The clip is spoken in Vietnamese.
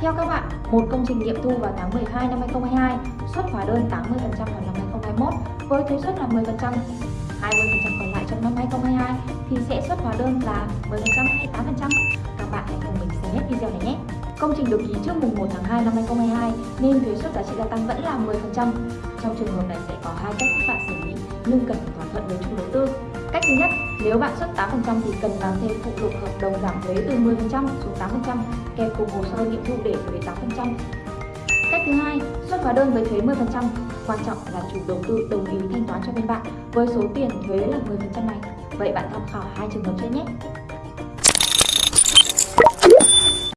Theo các bạn, một công trình nghiệm thu vào tháng 12 năm 2022 xuất hóa đơn 80% vào năm 2021 với thuế suất là 10%, 20% còn lại trong năm 2022 thì sẽ xuất hóa đơn là 10% hay 8%. Các bạn hãy cùng mình xem hết video này nhé. Công trình được ký trước mùng 1 tháng 2 năm 2022 nên thuế suất giá trị gia tăng vẫn là 10%. Trong trường hợp này sẽ có hai cách các bạn xử lý nhưng cần phải thỏa thuận với chủ đầu tư. Cách thứ nhất, nếu bạn xuất 8% thì cần làm thêm phụ lục hợp đồng giảm thuế từ 10% xuống 8% kèm cùng hồ sơ nghiệm thu để thuế 8%. Cách thứ hai, xuất hóa đơn với thuế 10%. Quan trọng là chủ đầu tư đồng ý thanh toán cho bên bạn với số tiền thuế là 10% này. Vậy bạn tham khảo hai trường hợp trên nhé.